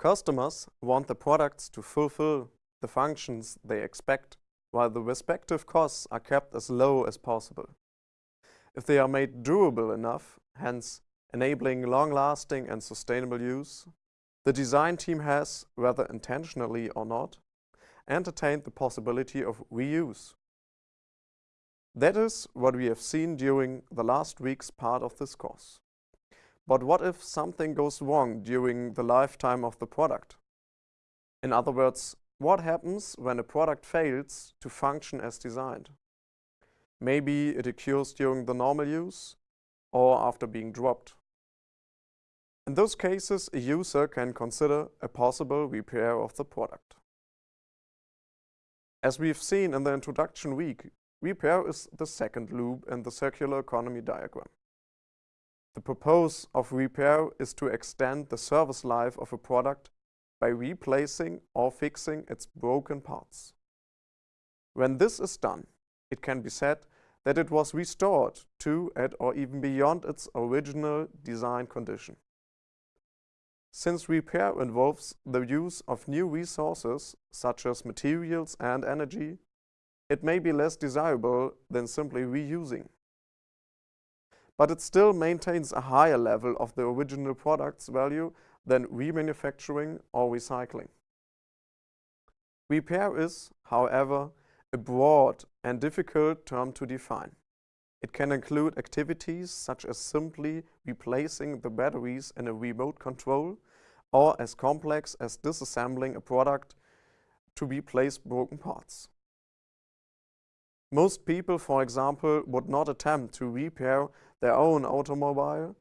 Customers want the products to fulfill the functions they expect, while the respective costs are kept as low as possible. If they are made durable enough, hence enabling long-lasting and sustainable use, the design team has, whether intentionally or not, entertained the possibility of reuse. That is what we have seen during the last week's part of this course. But what if something goes wrong during the lifetime of the product? In other words, what happens when a product fails to function as designed? Maybe it occurs during the normal use or after being dropped. In those cases, a user can consider a possible repair of the product. As we've seen in the introduction week, repair is the second loop in the circular economy diagram. The purpose of repair is to extend the service life of a product by replacing or fixing its broken parts. When this is done, it can be said that it was restored to at or even beyond its original design condition. Since repair involves the use of new resources, such as materials and energy, it may be less desirable than simply reusing. But it still maintains a higher level of the original product's value than remanufacturing or recycling. Repair is, however, a broad and difficult term to define. It can include activities such as simply replacing the batteries in a remote control or as complex as disassembling a product to replace broken parts. Most people, for example, would not attempt to repair their own automobile,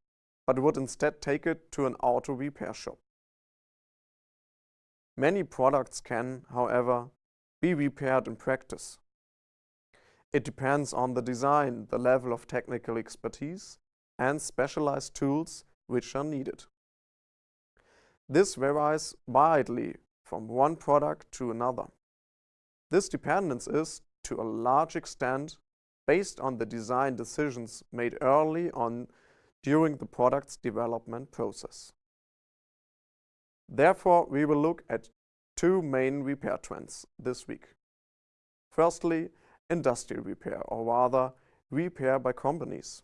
but would instead take it to an auto repair shop. Many products can, however, be repaired in practice. It depends on the design, the level of technical expertise, and specialized tools which are needed. This varies widely from one product to another. This dependence is, to a large extent, based on the design decisions made early on during the product's development process. Therefore, we will look at two main repair trends this week. Firstly, industrial repair, or rather, repair by companies.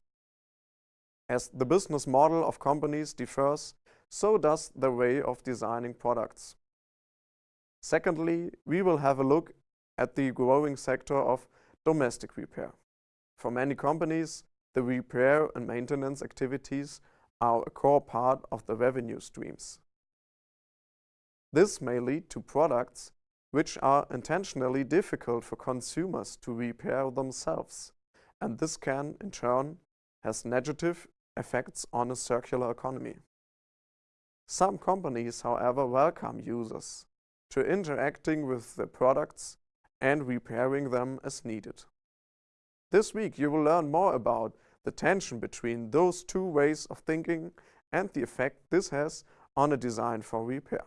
As the business model of companies differs, so does the way of designing products. Secondly, we will have a look at the growing sector of domestic repair. For many companies, the repair and maintenance activities are a core part of the revenue streams. This may lead to products which are intentionally difficult for consumers to repair themselves, and this can, in turn, has negative effects on a circular economy. Some companies, however, welcome users to interacting with the products and repairing them as needed. This week you will learn more about the tension between those two ways of thinking and the effect this has on a design for repair.